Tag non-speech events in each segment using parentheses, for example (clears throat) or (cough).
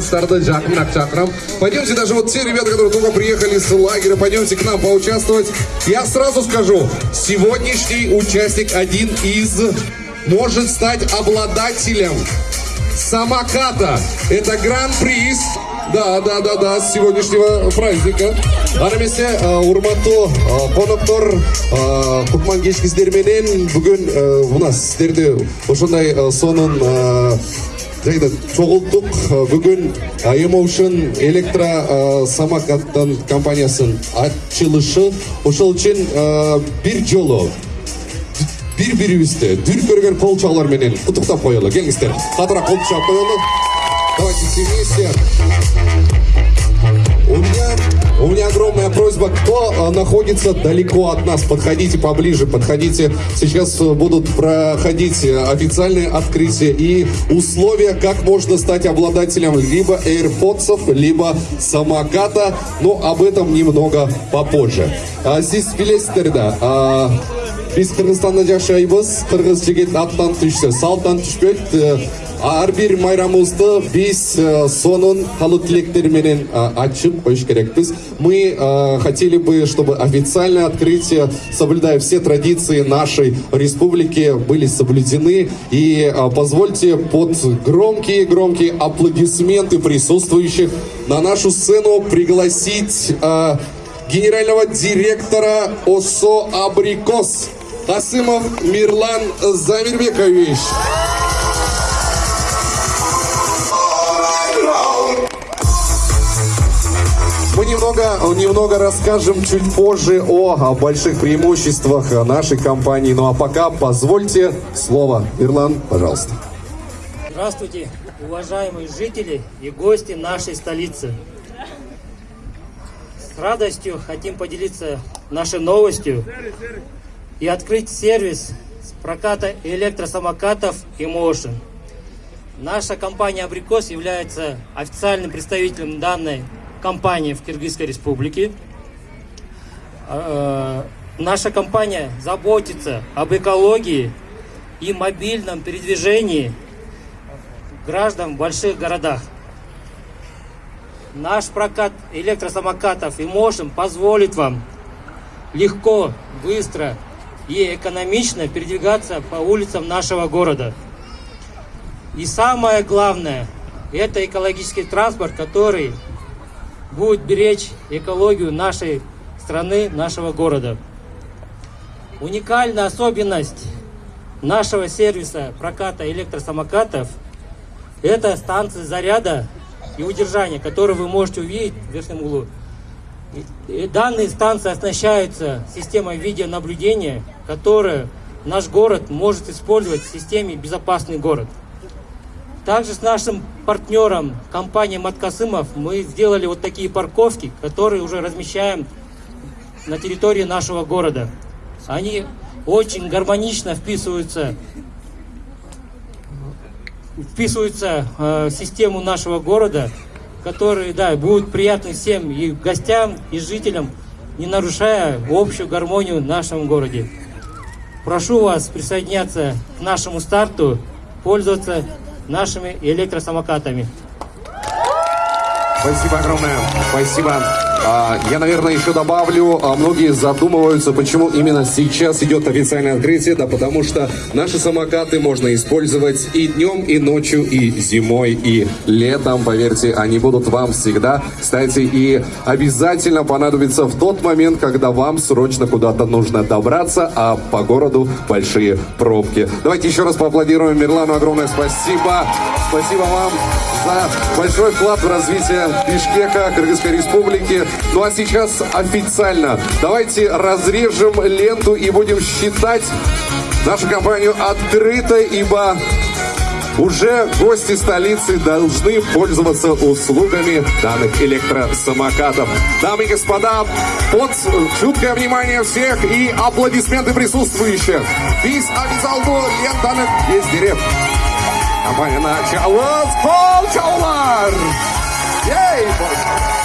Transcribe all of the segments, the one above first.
Старта Джакмак Чакрам. Пойдемте даже вот те ребята, которые только приехали с лагеря, пойдемте к нам поучаствовать. Я сразу скажу, сегодняшний участник один из может стать обладателем самоката. Это гран-приз. Да, да, да, да, с сегодняшнего праздника. ана эмесе урматтуу коноктор кутман кечкисиздер менен бүгүн мына сиздерди ошондой сонун жайда чогулттук бүгүн emotion электро самокаттын компаниясынын ачылышы ошол үчүн бир жолу бири бирибизди дүркүрөгөн кол чабуулар менен куттуктап коелу. Келиңиздер. Катуураак кол чаап коелу давайте вместе у меня огромная просьба, кто находится далеко от нас, подходите поближе, подходите. Сейчас будут проходить официальные открытия и условия, как можно стать обладателем либо AirPods, либо самоката. Но об этом немного попозже. А здесь Филестерда. А, Biz Kırgızstan'da жашайбыз. Кыргыз жигит аттан түшсө, салттан түшпөйт. ар бир майрамыбызды биз сонун калуу тилектери менен ачып коюш керекпиз мы хотели бы чтобы официальное открытие соблюдая все традиции нашей республики были соблюдены и позвольте под громкие громкие аплодисменты присутствующих на нашу сцену пригласить генерального директора ОСО «Абрикос» Касымов Мирлан Замирбекович. Мы немного, немного расскажем чуть позже о, о больших преимуществах нашей компании. Ну а пока позвольте слово. Ирлан, пожалуйста. Здравствуйте, уважаемые жители и гости нашей столицы. С радостью хотим поделиться нашей новостью и открыть сервис проката электросамокатов Emotion. Наша компания «Абрикос» является официальным представителем данной компании в Киргизской республике. Э, наша компания заботится об экологии и мобильном передвижении граждан в больших городах. Наш прокат электросамокатов и Motion позволит вам легко, быстро и экономично передвигаться по улицам нашего города. И самое главное, это экологический транспорт, который будет беречь экологию нашей страны, нашего города. Уникальная особенность нашего сервиса проката электросамокатов – это станция заряда и удержания, которую вы можете увидеть в верхнем углу. Данные станции оснащаются системой видеонаблюдения, которая наш город может использовать в системе «Безопасный город». Также с нашим партнером, компанией Маткасымов, мы сделали вот такие парковки, которые уже размещаем на территории нашего города. Они очень гармонично вписываются, вписываются э, в систему нашего города, которые да, будут приятны всем и гостям, и жителям, не нарушая общую гармонию в нашем городе. Прошу вас присоединяться к нашему старту, пользоваться нашими электросамокатами. Спасибо огромное. Спасибо. А, я, наверное, еще добавлю, а, многие задумываются, почему именно сейчас идет официальное открытие, да потому что наши самокаты можно использовать и днем, и ночью, и зимой, и летом, поверьте, они будут вам всегда, кстати, и обязательно понадобится в тот момент, когда вам срочно куда-то нужно добраться, а по городу большие пробки. Давайте еще раз поаплодируем Мирлану, огромное спасибо. Спасибо вам за большой вклад в развитие Бишкека, Кыргызской республики. Ну а сейчас официально давайте разрежем ленту и будем считать нашу компанию открытой, ибо уже гости столицы должны пользоваться услугами данных электросамокатов. Дамы и господа, под чуткое внимание всех и аплодисменты присутствующих. Biz официал лентаных есть дерев. Компания начала с полчаулар! Ей!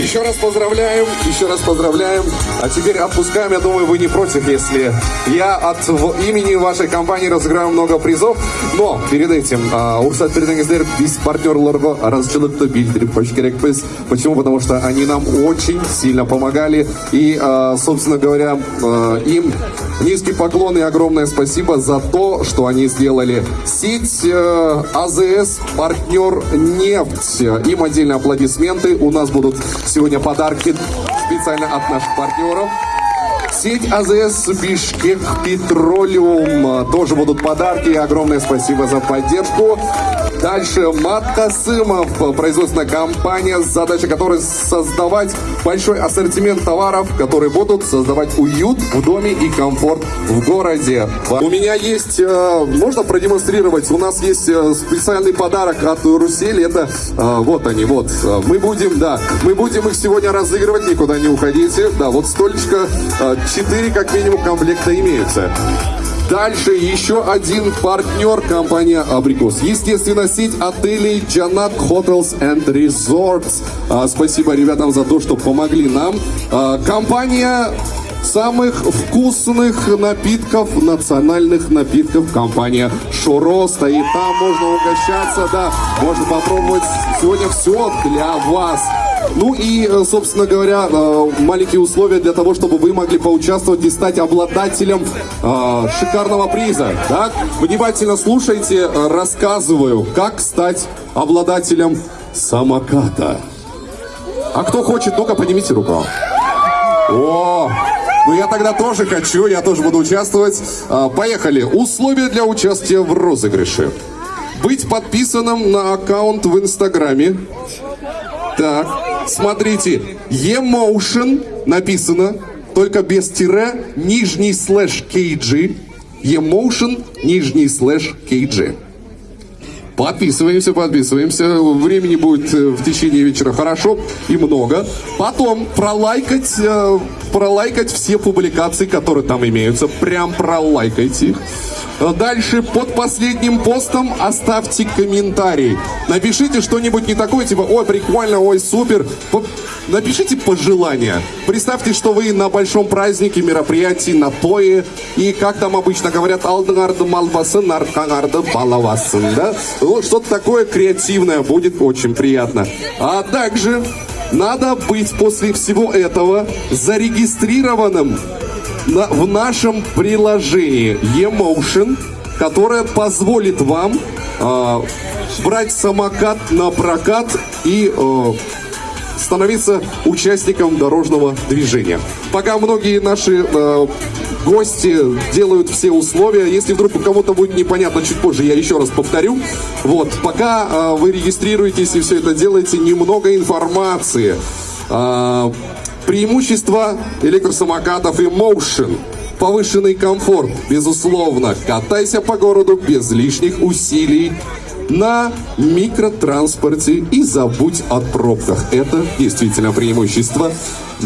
Еще раз поздравляем, еще раз поздравляем. А теперь отпускаем, я думаю, вы не против, если я от в- имени вашей компании разыграю много призов. Но перед этим а, Урсат Переденгездер без партнерларга разжылықты билдіріп қойыш керекпіз. Почему? Потому что они нам очень сильно помогали. И, а, собственно говоря, а, им низкий поклон и огромное спасибо за то, что они сделали. Сеть э, АЗС, партнер нефть. Им отдельные аплодисменты. У нас будут сегодня подарки специально от наших партнеров. Сеть АЗС Бишкек Петролиум. Тоже будут подарки. Огромное спасибо за поддержку. Дальше Мат Касымов, производственная компания, задача которой создавать большой ассортимент товаров, которые будут создавать уют в доме и комфорт в городе. У меня есть, э, можно продемонстрировать, у нас есть э, специальный подарок от Русели, это э, вот они, вот. Мы будем, да, мы будем их сегодня разыгрывать, никуда не уходите. Да, вот столечко, 4 как минимум комплекта имеются. Дальше еще один партнер компания Абрикос. Естественно, сеть отелей Джанат Hotels and Resorts. А, спасибо ребятам за то, что помогли нам. А, компания самых вкусных напитков, национальных напитков. Компания Шуро стоит там, можно угощаться, да, можно попробовать сегодня все для вас. Ну и, э, собственно говоря, э, маленькие условия для того, чтобы вы могли поучаствовать и стать обладателем э, шикарного приза. Так? Внимательно слушайте, рассказываю, как стать обладателем самоката. А кто хочет, ну-ка поднимите руку. О, ну я тогда тоже хочу, я тоже буду участвовать. Поехали. Условия для участия в розыгрыше. Быть подписанным на аккаунт в Инстаграме. Так, смотрите, Emotion написано, только без тире, нижний слэш KG. Emotion, нижний слэш KG. Подписываемся, подписываемся. Времени будет э, в течение вечера хорошо и много. Потом пролайкать, э, пролайкать все публикации, которые там имеются. Прям пролайкайте их. Дальше под последним постом оставьте комментарий. Напишите что-нибудь не такое, типа, ой, прикольно, ой, супер. Напишите пожелания. Представьте, что вы на большом празднике, мероприятии, на тое. И как там обычно говорят, алдыңарды малбасын, арқаңарды балавасын, да? Вот что-то такое креативное будет очень приятно. А также надо быть после всего этого зарегистрированным на- в нашем приложении Emotion, которое позволит вам а, брать самокат на прокат и э, становиться участником дорожного движения. Пока многие наши э, гости делают все условия, если вдруг у кого-то будет непонятно чуть позже, я еще раз повторю. Вот, пока э, вы регистрируетесь и все это делаете, немного информации. А, преимущества электросамокатов и Motion. Повышенный комфорт, безусловно. Катайся по городу без лишних усилий на микротранспорте и забудь о пробках. Это действительно преимущество.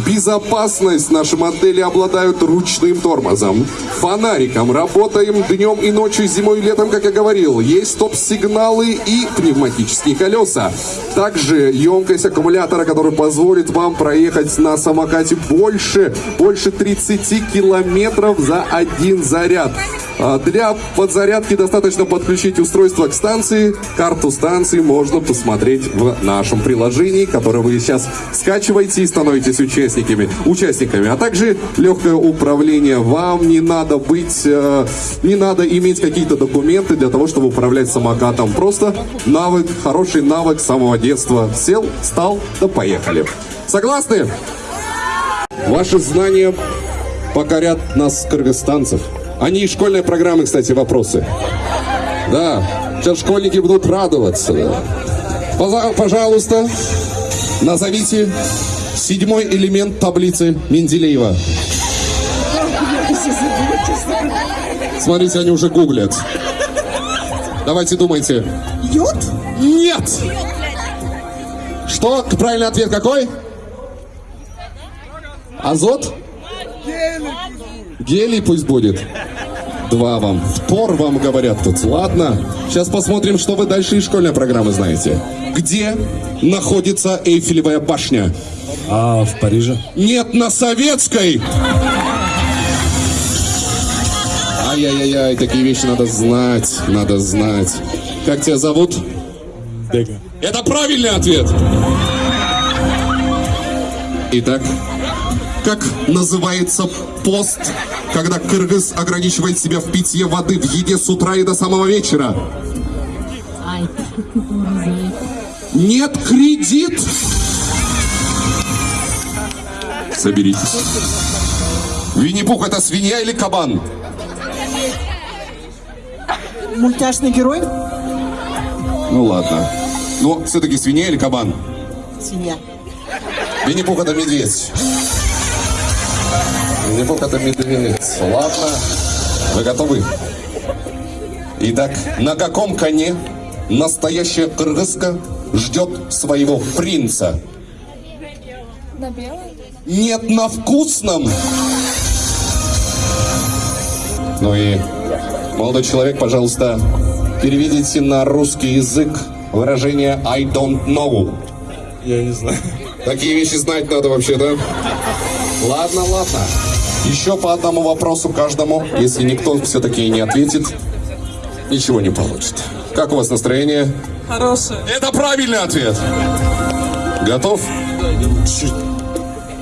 Безопасность наши модели обладают ручным тормозом, фонариком, работаем днем и ночью, зимой и летом, как я говорил. Есть стоп-сигналы и пневматические колеса. Также емкость аккумулятора, который позволит вам проехать на самокате больше, больше 30 километров за один заряд. А Для подзарядки достаточно подключить устройство к станции. Карту станции можно посмотреть в нашем приложении, которое вы сейчас скачиваете и становитесь участниками. участниками. А также легкое управление. Вам не надо быть, э, не надо иметь какие-то документы для того, чтобы управлять самокатом. Просто навык, хороший навык самого детства. Сел, встал, да поехали. Согласны? Ваши знания покорят нас, кыргызстанцев. Они и школьной программы, кстати, вопросы. Да, сейчас школьники будут радоваться. Пожалуйста, назовите седьмой элемент таблицы Менделеева. Смотрите, они уже гуглят. Давайте думайте. Йод? Нет! Что? Правильный ответ какой? Азот? Гелий пусть будет. Два вам. Впор вам говорят тут. Ладно. Сейчас посмотрим, что вы дальше из школьной программы знаете. Где находится Эйфелевая башня? А в Париже? Нет, на советской! Ай-яй-яй, такие вещи надо знать, надо знать. Как тебя зовут? Дега. Это правильный ответ! Итак, как называется пост, когда кыргыз ограничивает себя в питье воды в еде с утра и до самого вечера? Нет кредит! Соберитесь. Винни-Пух это свинья или кабан? Мультяшный герой? Ну ладно. Но все-таки свинья или кабан? Свинья. Винни-Пух это медведь. Винни-Пух это медведь. Ладно. Вы готовы? Итак, на каком коне настоящая кыргызка ждет своего принца? На белом? Нет, на вкусном. Ну и, молодой человек, пожалуйста, переведите на русский язык выражение I don't know. Я не знаю. Такие вещи знать надо вообще, да? Ладно, ладно. Еще по одному вопросу каждому. Если никто все-таки не ответит, ничего не получит. Как у вас настроение? Хорошая. Это правильный ответ. Готов?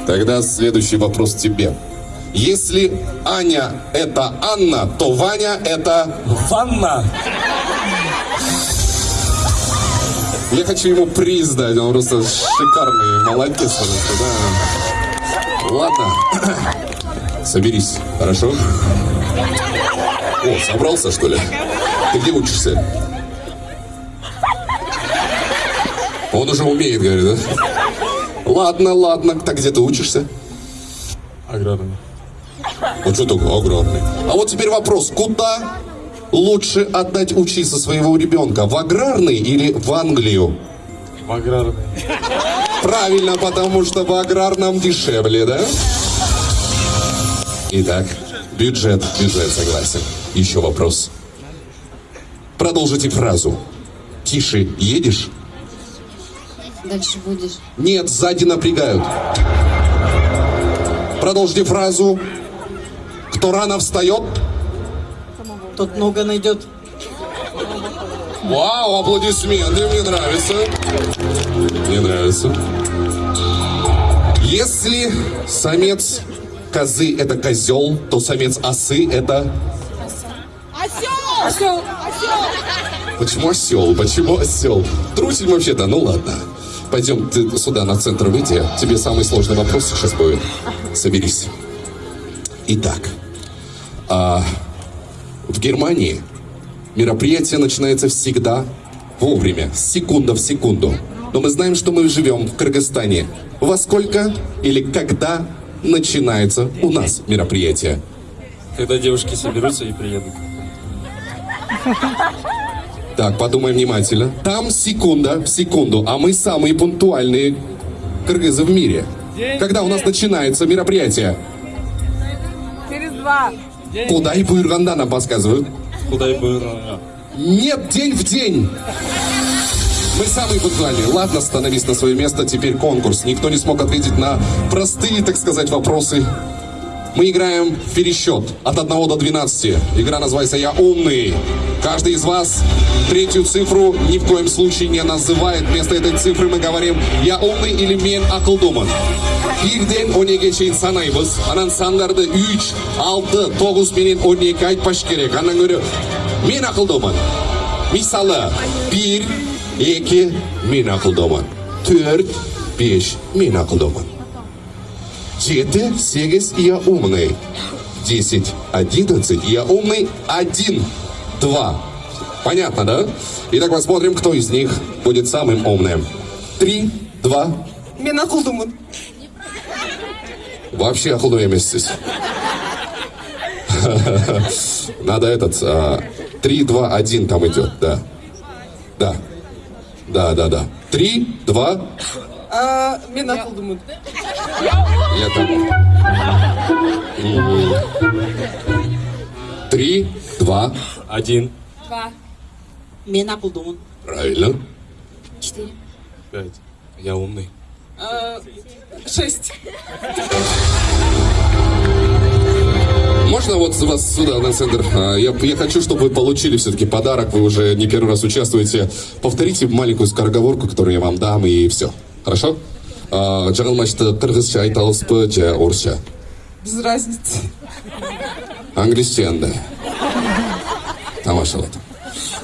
Тогда следующий вопрос тебе. Если Аня это Анна, то Ваня это... Ванна. Я хочу ему приз дать, он просто шикарный, молодец просто, да. Ладно, соберись, хорошо? О, собрался, что ли? Ты где учишься? Он уже умеет, говорит, да? Ладно, ладно, так где ты учишься? Аграрный. Ну что такое огромный? А вот теперь вопрос, куда лучше отдать учиться своего ребенка? В аграрный или в Англию? В аграрный. Правильно, потому что в аграрном дешевле, да? Итак, бюджет, бюджет, согласен. Еще вопрос. Продолжите фразу. Тише едешь? Дальше будешь. Нет, сзади напрягают. Продолжите фразу. Кто рано встает? Тот много найдет. Вау, аплодисменты, мне нравится. Мне нравится. Если самец козы это козел, то самец осы это... Осел! Осел! Почему осел? Почему осел? Трусень вообще-то, ну ладно. Пойдем ты сюда, на центр выйти. Тебе самый сложный вопрос сейчас будет. Соберись. Итак, а, в Германии мероприятие начинается всегда вовремя, секунда в секунду. Но мы знаем, что мы живем в Кыргызстане. Во сколько или когда начинается у нас мероприятие? Когда девушки соберутся и приедут. Так, подумай внимательно. Там секунда в секунду, а мы самые пунктуальные кыргызы в мире. Когда у нас начинается мероприятие? Через два. Куда и Буйрганда нам подсказывают? Куда и было. Нет, день в день. Мы самые пунктуальные. Ладно, становись на свое место. Теперь конкурс. Никто не смог ответить на простые, так сказать, вопросы. Мы играем в пересчет от 1 до 12. Игра называется «Я умный». Каждый из вас третью цифру ни в коем случае не называет. Вместо этой цифры мы говорим «Я умный» или «Мен акылдымын». Birden 12'e шейін санаймыз. Анан сандарды 3, 6, 9 менен 12 айтпаш керек. Андан көрі мен ақылдымын. Мисалы 1, 2, мен ақылдымын. 4, 5, мен ақылдымын. 7, 8, я умный. 10, 11, я умный. 1, 2. Понятно, да? Итак, посмотрим, кто из них будет самым умным. 3, 2, Мен ақылдымын. Вообще охуду емессіз. (laughs) Надо этот... а, Три, два, один там идет, да. Да. Да, да, да. Три, два, А, мен ақылдымын. я там. Три, два, Один. Два. Мен ақылдымын. правильно. Четыре. Пять. Я умный. Э, Шесть. Можно вот вас сюда, на центр? А, Я, я хочу, чтобы вы получили все-таки подарок. Вы уже не первый раз участвуете. Повторите маленькую скороговорку, которую я вам дам, и все. Хорошо? А, жаңылмашты қырғызша айта аласыз ба же орысша Без разницы. английский да тамашалады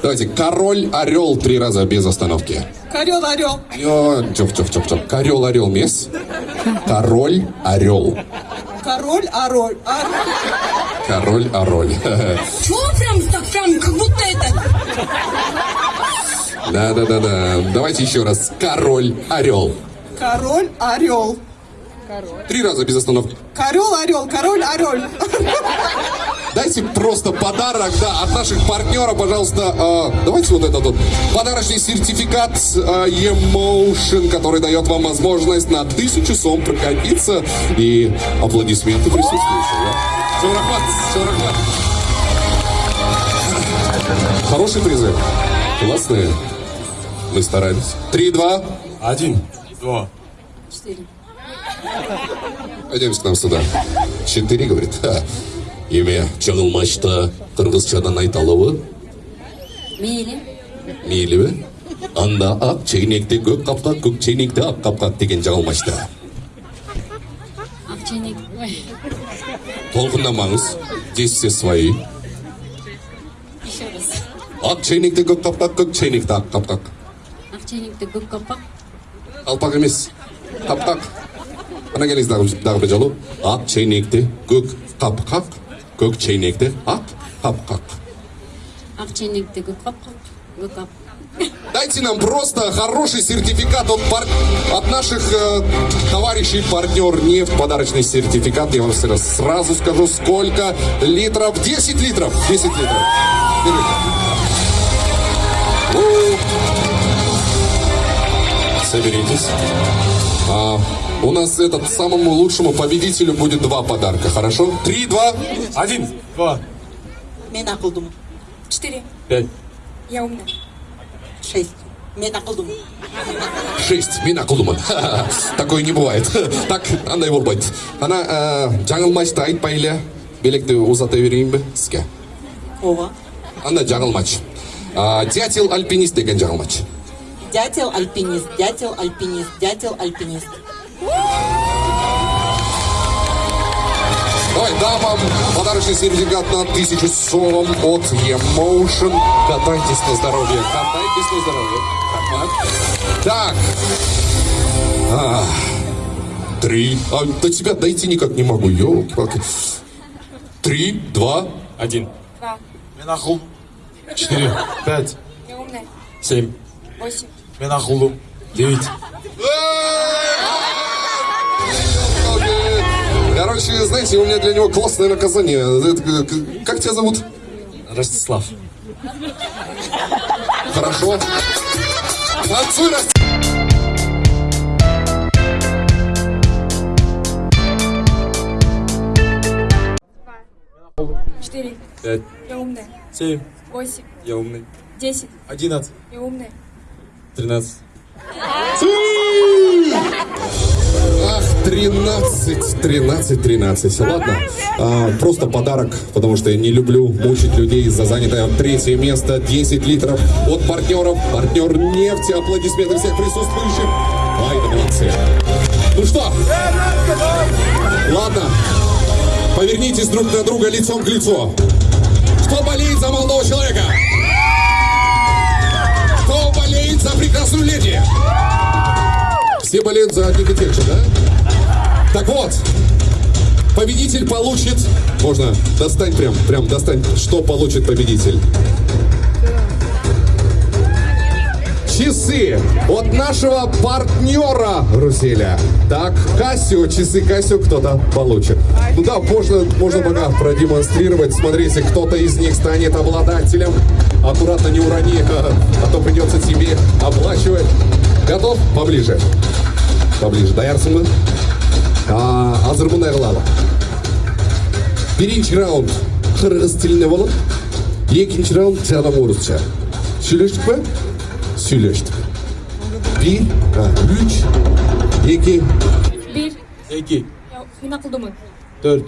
давайте король орел три раза без остановки Орел, орел. Жоқ жоқ жоқ жоқ король орел емес король орел Король, ороль. Ор- король ороль (laughs) Чего прям так прям, как будто это... да да да да. Давайте еще раз. Король орел. Король, орел. Три раза без остановки Король, орел, король, орел. Дайте просто подарок, да, от наших партнеров, пожалуйста. э, давайте вот этот вот подарочный сертификат э, Emotion, который дает вам возможность на тысячу сом прокатиться и аплодисменты присутствующих. Да? Всё, рахмат, всё, рахмат. Хорошие призы. Классные. Мы старались. Три, два. Один. Два. Четыре. Пойдемте к нам сюда. Четыре, говорит. Ха. Имя Чагылмашта Кыргызчадан айталыбы? Мейли. Мейлі Анда ақ чейнекте көк қапқақ, көк чейнекте ақ қапқақ деген жағылмашты. Ақ чейнек, ой. Толқындамаңыз, дессе свои. Еще. Ақ чейнекте көк қапқақ, көк чейнекте ақ қапқақ. Ақ чейнекте көк қапқақ. Қалпақ емес, қапқақ. ана келіңіз дағы дағы бір жолы ақ чайнекте көк қапқақ көк чайнекте ақ қапқақ Ақчайнекті көк қапақ. Көк қап. Дайте нам просто хороший сертификат от, пар- от наших э, товарищей партнер нефть, подарочный сертификат. Я вам сразу, сразу скажу, сколько литров. 10 литров. 10 литров. Держите. У. Соберитесь. А, у нас этот самому лучшему победителю будет два подарка, хорошо? Три, два. Один. Два. Мен ақылдымын. Четыре. Пять. Я умная. Шесть. Мен ақылдымын. Шесть. Мина кулуман. Такое не бывает. (laughs) Так, андай болбайды. Ана ә, жаңылмашты айтпай эле белекти узата берейин бе сизге? Ова. Анда жаңылмач. А, Дятел альпинист деген жаңылмач. Дятел, альпинист, дятел, альпинист, дятел, альпинист. Давай, дам вам подарочный сертификат на тысячу сом от Emotion. Катайтесь на здоровье. Катайтесь на здоровье. Так. А, три. А, до тебя дойти никак не могу. Ёлки-палки. Три, два, Один. Два. Мен ақыл. Четыре. Пять. Я умная. Семь. Восемь. Мен ақылдым. Девять. Короче, знаете, у меня для него классное наказание. Это как- тебя зовут? Ростислав. Хорошо. Танцуй, Расти. Четыре. Пять. Я умная. Семь. Восемь. Я умный. Десять. Одиннадцать. Я умная. Тринадцать. Ах, 13, 13, 13. Ладно, А, просто подарок, потому что я не люблю мучить людей за занятое третье место. 10 литров от партнеров. Партнер нефти. Аплодисменты всех присутствующих. Ай, да молодцы. Ну что? Ладно. Повернитесь друг на друга лицом к лицу. Кто болеет за молодого человека? Кто болеет за прекрасную леди? Все болеют за одних и тех же, да? Так вот, победитель получит... Можно, достань прям, прям достань, что получит победитель. Часы от нашего партнера Руселя. Так, Кассио, часы Кассио кто-то получит. Ну да, можно, можно пока продемонстрировать. Смотрите, кто-то из них станет обладателем. Аккуратно не урони, (laughs) а то придется тебе оплачивать. Готов? Поближе. Поближе. Даярсың ба? А, азыр мындай кылалы. Биринчи раунд қырғыз тілінде болып екінші раунд жаңа орысша сөйлештік па сөйлештік bir ha, üç iki Bir. эки Ya, мен ақылдымын. төрт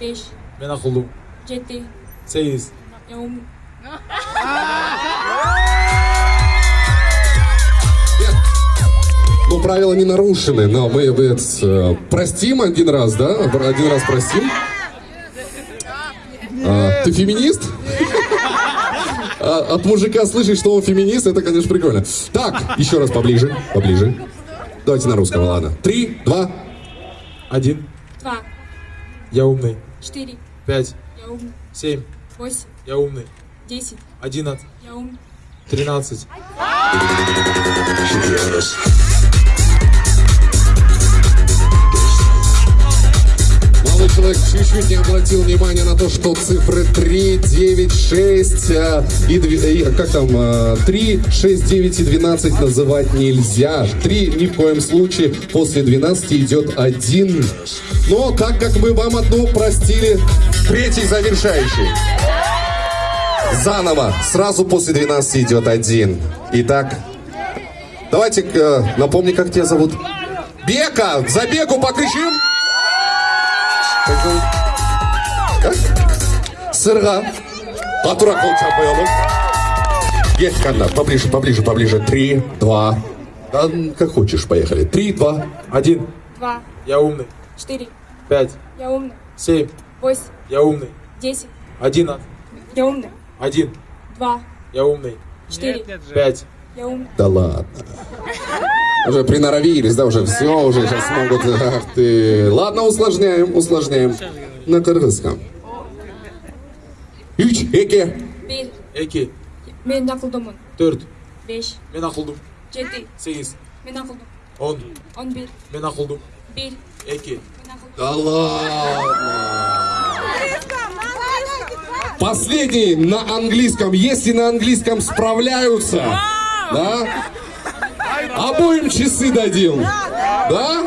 Беш. мен акылдуу Жеті. сегиз Я правила не нарушены, но мы э, простим один раз, да? Один раз простим. А, ты феминист? А, от мужика слышать, что он феминист, это, конечно, прикольно. Так, еще раз поближе, поближе. Давайте на русском, ладно. Три, два. один Два. я умный Четыре. пять Я ум. семь Восемь. я умный Десять. одиннадцать Я ум. тринадцать человек чуть-чуть не обратил внимания на то, что цифры 3, 9, 6 э, и, две- и, как там, э, 3, 6, 9 и 12 называть нельзя. 3 ни в коем случае. После 12 идет 1. Но так как мы вам одну простили, третий завершающий. Заново. Сразу после 12 идет 1. Итак, давайте э, напомни, как тебя зовут. Бека! Забегу покричим! Сырға. Батура қол чапайалым. Есть, Канна. Поближе, поближе, поближе. Три, два. Да, как хочешь, поехали. Три, два. один Два. я умный Четыре. пять Я умный. семь Восемь. я умный Десять. одиннадцать Я умный. один Два. я умный Четыре. пять Я умный. Да ладно. Уже приноровились, да, уже все, уже сейчас могут. Ах ты. Ладно, усложняем, усложняем. На кыргызском. Үч, эке. Bir. эки Мен ақылдымын. төрт Беш. мен акылдуу Жеті. сегиз Мен ақылдым. он Он bir. мен акылдуу Bir. эки Мен ақылдым. Да ладно. Последний на английском. Если на английском справляются, да? Обоим часы дадим. Да?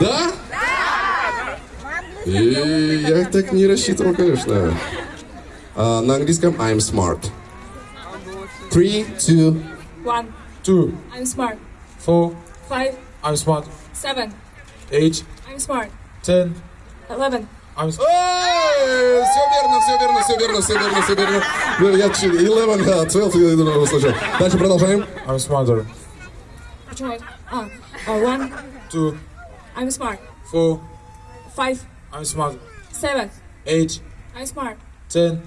Да? И я так не рассчитывал, конечно. А, на английском I'm smart. Three, two, One. two I'm smart. four Five. I'm smart Seven. eight I'm smart. ten Eleven. I'm s- Все верно, все верно, все верно, все верно, все верно. Ну, Я ч- 11, да, 12 я услышал. Дальше продолжаем. I'm smarter Почему? А. а, One. two I'm smart. four Five. I'm smart Seven. eight I'm smart. ten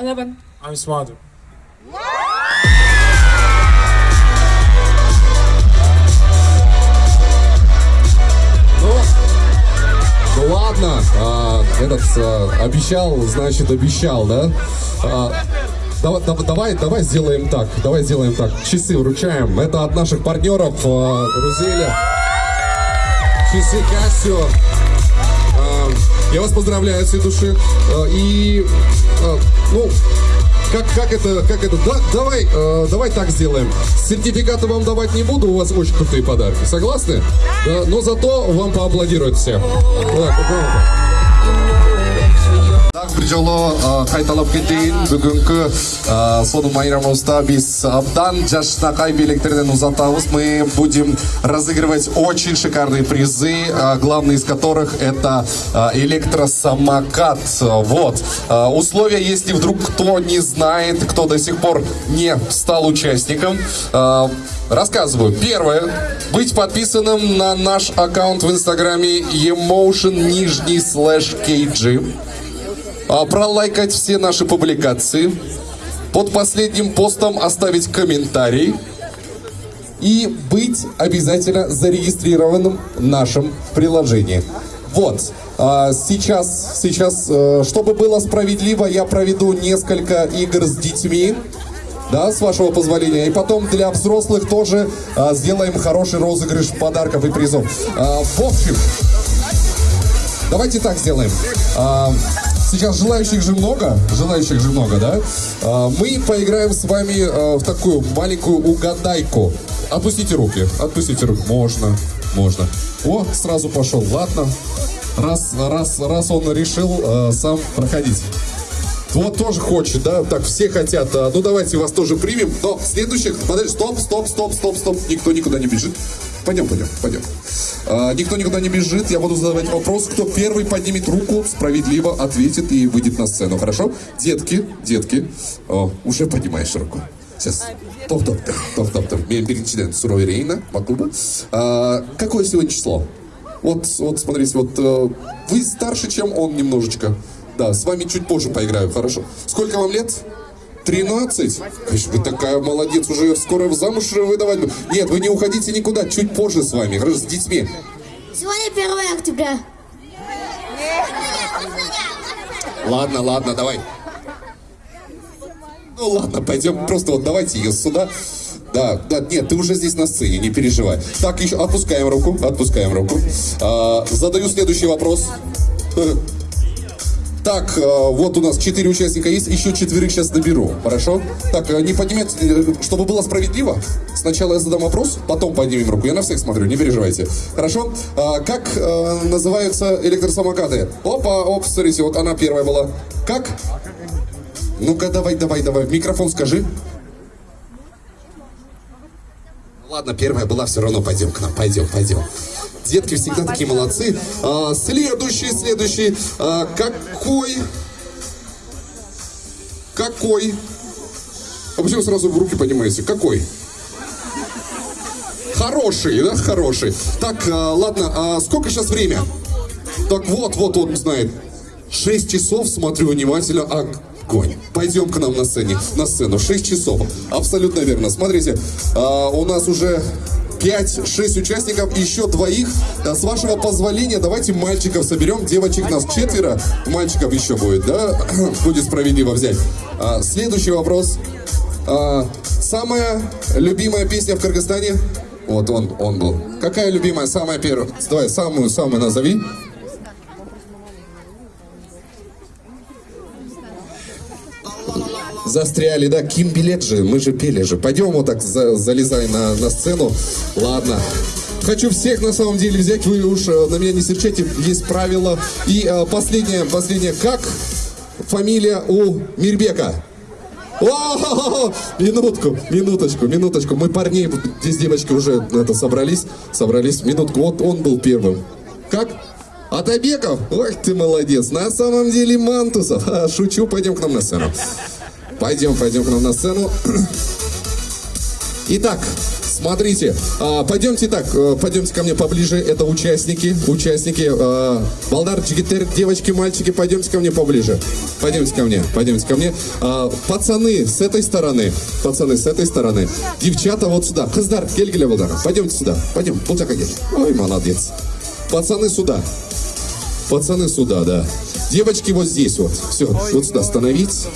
Eleven. I'm smarter Ну, ну ладно, а, этот а, обещал, значит обещал, да? А, давай, дав- давай, давай сделаем так, давай сделаем так. Часы вручаем. Это от наших партнеров а, Рузеля. Часы Кассио. А, я вас поздравляю от всей души. А, и, а, ну, как, как это, как это, да, давай, э, давай так сделаем. Сертификаты вам давать не буду, у вас очень крутые подарки. Согласны? Да, но зато вам поаплодируют все. Да, пожалуйста. Так, бір жолы ә, қайталап кетейін бүгінгі ә, соның майрамымызда біз абдан жашнақай билеттерден узатабыз мы будем разыгрывать очень шикарные призы ә, главный из которых это ә, электросамокат вот Ә, условия если вдруг кто не знает кто до сих пор не стал участником ә, Рассказываю. Первое. Быть подписанным на наш аккаунт в инстаграме emotion нижний слэш kg. А, пролайкать все наши публикации, под последним постом оставить комментарий и быть обязательно зарегистрированным в нашем приложении. Вот. А, Сейчас, сейчас, э, чтобы было справедливо, я проведу несколько игр с детьми. Да, с вашего позволения. И потом для взрослых тоже а, сделаем хороший розыгрыш подарков и призов. А, в общем, Давайте так сделаем. Сейчас желающих же много, желающих же много, да? А, Мы поиграем с вами а, в такую маленькую угадайку. Отпустите руки, отпустите руки. Можно, можно. О, сразу пошел. Ладно. Раз, раз, раз он решил а, сам проходить. вот тоже хочет, да? Так, все хотят. Ну, давайте вас тоже примем. Но следующих... Подожди, стоп, стоп, стоп, стоп, стоп. Никто никуда не бежит. Пойдем, пойдем, пойдем. А, никто никуда не бежит. Я буду задавать вопрос. Кто первый поднимет руку, справедливо ответит и выйдет на сцену. Хорошо? Детки, детки. О, уже поднимаешь руку. Сейчас. Топ, топ, топ, топ, топ, топ. Мен биринчиден суроо берейин, макулбу? А, Какое сегодня число? Вот, вот, смотрите, вот э, вы старше, чем он немножечко. Да, с вами чуть позже поиграю, хорошо. Сколько вам лет? 13? Конечно, вы такая молодец, уже скоро в замуж выдавать. Нет, вы не уходите никуда, чуть позже с вами, с детьми. Сегодня 1 октября. Ладно, ладно, давай. Ну ладно, пойдем, просто вот давайте ее сюда. Да, да, нет, ты уже здесь на сцене, не переживай. Так, еще отпускаем руку, отпускаем руку. А, задаю следующий вопрос. Так, э, вот у нас четыре участника есть, еще четверых сейчас наберу, хорошо? Так, э, не поднимать, э, чтобы было справедливо. Сначала я задам вопрос, потом поднимем руку. Я на всех смотрю, не переживайте. Хорошо? А, как называются электросамокаты? Опа, оп, смотрите, вот она первая была. Как? Ну-ка, давай, давай, давай, микрофон скажи. Ладно, первая была, все равно пойдем к нам, пойдем, пойдем. Детки всегда такие молодцы. А, следующий, следующий. А, какой? Какой? А почему сразу в руки поднимаете? Какой? Хороший, да, хороший. Так, а, ладно, а сколько сейчас время? Так вот, вот он знает. Шесть часов, смотрю внимательно. Огонь. Пойдем к нам на сцене, на сцену. Шесть часов. Абсолютно верно. Смотрите, а, у нас уже 5-6 участников, еще двоих. А, С вашего позволения, давайте мальчиков соберем. Девочек нас четверо, мальчиков еще будет, да? (clears throat) Будет справедливо взять. А, Следующий вопрос. А, Самая любимая песня в Кыргызстане? Вот он, он был. Какая любимая, самая первая? Давай, самую, самую назови. Застряли, да? Ким билет же, мы же пели же. Пойдем вот так, за- залезай на, на сцену. Ладно. Хочу всех на самом деле взять, вы уж э, на меня не серчайте, есть правила. И э, последнее, последнее, как фамилия у Мирбека? (laughs) Минутку, минуточку, минуточку. Мы парней, здесь девочки уже это собрались, собрались. Минутку, вот он был первым. Как? Атабеков? Ой, ты молодец. На самом деле Мантусов. (laughs) Шучу, пойдем к нам на сцену. Пойдем, пойдем к нам на сцену. (clears throat) Итак, смотрите, а, пойдемте так, э, пойдемте ко мне поближе, это участники, участники, э, Балдар, Джигитер, девочки, мальчики, пойдемте ко мне поближе, пойдемте ко мне, пойдемте ко мне, А, пацаны с этой стороны, пацаны с этой стороны, девчата вот сюда, Кыздар, келгеле Балдар, пойдемте сюда, пойдем, так ой, молодец, пацаны сюда, Пацаны сюда, да. Девочки вот здесь вот. Все, вот сюда становитесь.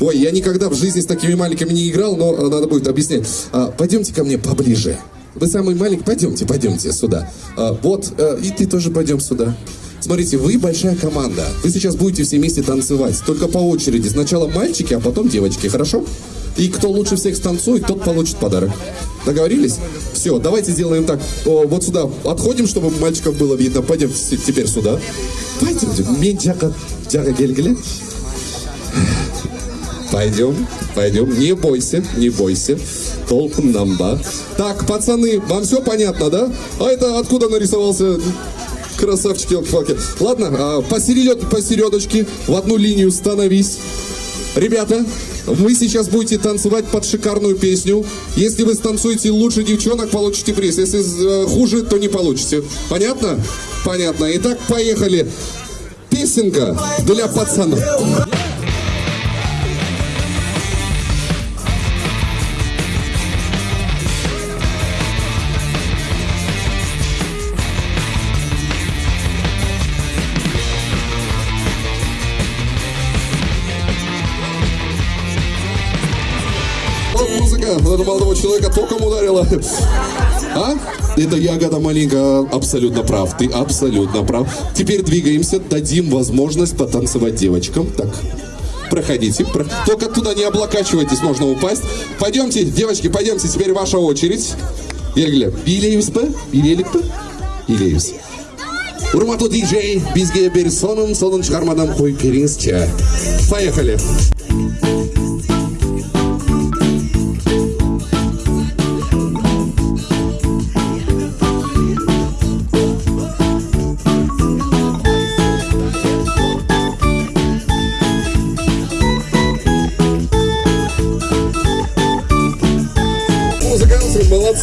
Ой, я никогда в жизни с такими маленькими не играл, но э, надо будет объяснять. А, пойдемте ко мне поближе. Вы самый маленький, пойдемте, пойдемте сюда. А, вот, э, и ты тоже пойдем сюда. Смотрите, вы большая команда. Вы сейчас будете все вместе танцевать. Только по очереди. Сначала мальчики, а потом девочки, хорошо? И кто лучше всех станцует, тот получит подарок. Договорились? Все, давайте сделаем так. О, вот сюда отходим, чтобы мальчиков было видно. Пойдем теперь сюда. Пойдемте. Мен жака, жака. Пойдем, пойдем. Не бойся, не бойся. Толком намба. Так, пацаны, вам все понятно, да? А это откуда нарисовался красавчик елки Ладно, а, посередет, посередочке, в одну линию становись. Ребята, вы сейчас будете танцевать под шикарную песню. Если вы станцуете лучше девчонок, получите приз. Если э, хуже, то не получите. Понятно? Понятно. Итак, поехали. Песенка для пацанов. Этого молодого человека током ударила. А? Это ягода маленькая. Абсолютно прав. Ты абсолютно прав. Теперь двигаемся. Дадим возможность потанцевать девочкам. Так. Проходите. Про- Только туда не облокачивайтесь, можно упасть. Пойдемте, девочки, пойдемте. Теперь ваша очередь. Ергеле. Билеюсь бы? Билелик бы? Билеюсь. урматтуу диджей бизге бир сонун сонун чыгармадан коюп бериңизчи поехали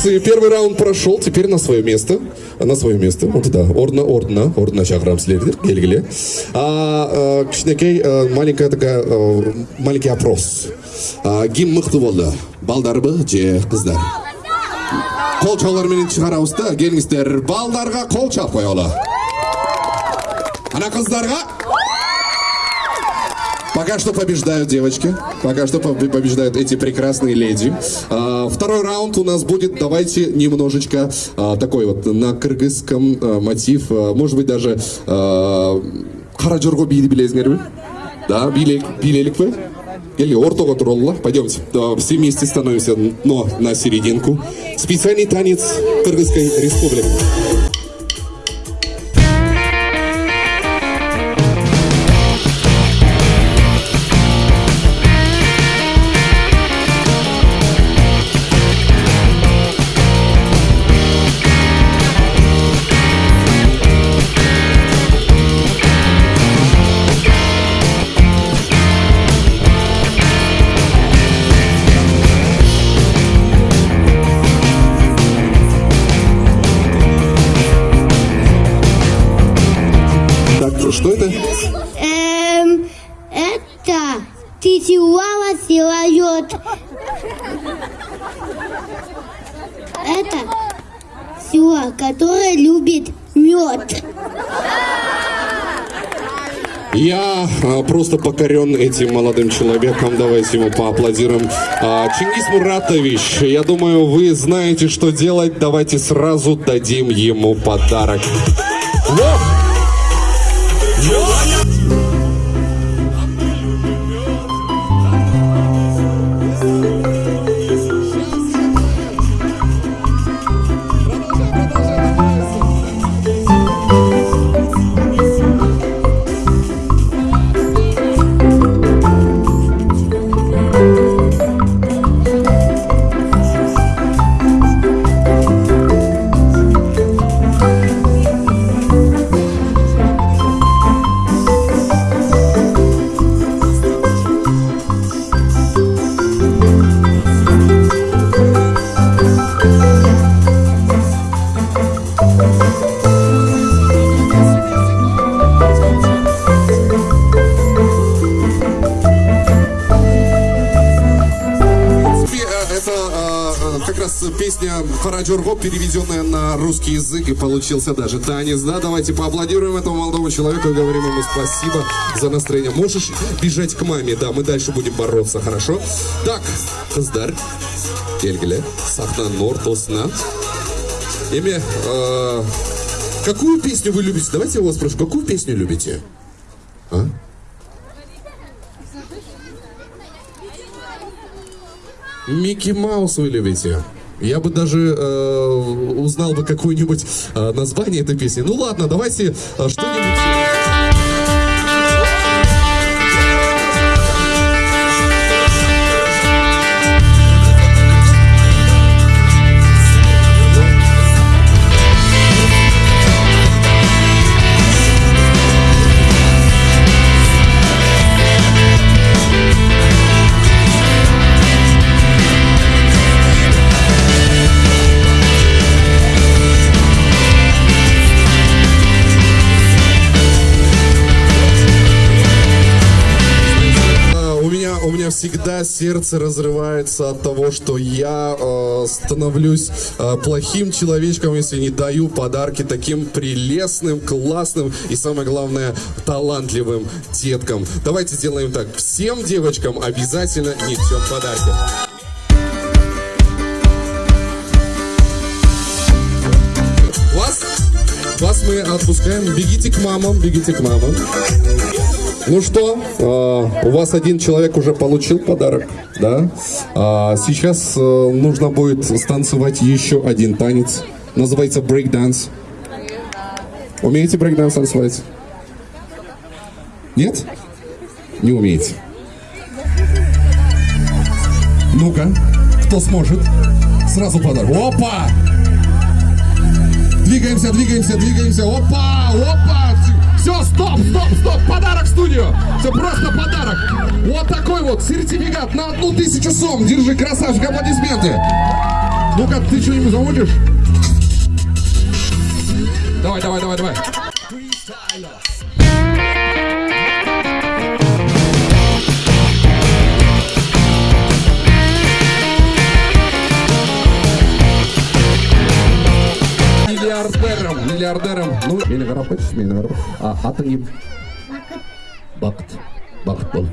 Первый раунд прошел, теперь на свое место. На свое место. Вот туда. Ордна, ордна, ордна шақырамыз сіздерді. Белгілі. А, а, кішкенекей, а, маленькая такая, а, маленький опрос. А, кім мықты болды? Балдар бы, же қыздар? Қол чауларменен шығарамыз да, келіңіздер. Балдарға қол чап қоялы. Ана қыздарға Пока что побеждают девочки. Пока что поб- побеждают эти прекрасные леди. А, второй раунд у нас будет, давайте немножечко а, такой вот на кыргызском а, мотив. а, может быть даже а, қара жорго биді білесіңдер бе? Да, билек, билелік пе? Или ортоға тұролла. Пойдемте. Да, все вместе становимся, но на серединку. Специальный танец Кыргызской республики. Которая любит мед. Я а, просто покорен этим молодым человеком. Давайте ему поаплодируем. А, Чингис Муратович, я думаю, вы знаете, что делать. Давайте сразу дадим ему подарок. Вот! принципе, раз песня Фараджорго, переведенная на русский язык, и получился даже танец. Да, давайте поаплодируем этому молодому человеку и говорим ему спасибо за настроение. Можешь бежать к маме, да, мы дальше будем бороться, хорошо? Так, қыздар, келгілі, сахнаның ортасына. Эми, э, какую песню вы любите? Давайте я вас спрошу, какую песню любите? А? Микки Маус вы любите? Я бы даже э, узнал бы какое-нибудь э, название этой песни. Ну ладно, давайте э, что-нибудь... всегда сердце разрывается от того, что я э, становлюсь э, плохим человечком, если не даю подарки таким прелестным, классным и, самое главное, талантливым деткам. Давайте сделаем так. Всем девочкам обязательно несем подарки. Вас, мы отпускаем. Бегите к мамам, бегите к мамам. Ну что, э, у вас один человек уже получил подарок, да? А сейчас э, нужно будет станцевать еще один танец. Называется брейк-данс. Умеете брейкданс танцевать? Нет? Не умеете. Ну-ка, кто сможет? Сразу подарок. Опа! Двигаемся, двигаемся, двигаемся. Опа, опа! Все, стоп, стоп, стоп! Подарок в студию! Все просто подарок! Вот такой вот сертификат на одну тысячу сом. Держи, красавчик, аплодисменты. Ну-ка, ты что-нибудь заводишь? Давай, давай, давай, давай. Миллиардером. Ну, мені қарап қойшы, мені қарап. Атың кім? Бақыт. Бақыт бол.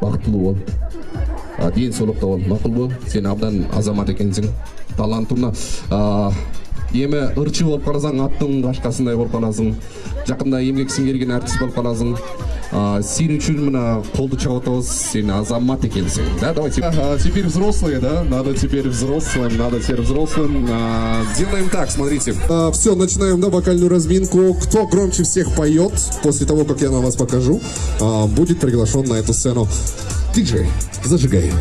Бақыттылы бол. Денсаулықта бол. Мақұл бол. Сен абдан азамат екенсің. Талантың мына а, емі ырчы болып қаласаң аттың қашқасындай болып қаласың жақында емгек сіңірген әртіс болып қаласың а, сен үшін мына қолды чабатабыз сен азамат екенсің да давайте а, теперь взрослые да надо теперь взрослым надо теперь взрослым а, делаем так смотрите все начинаем да вокальную разминку кто громче всех поет после того как я на вас покажу а, будет приглашен на эту сцену диджей зажигай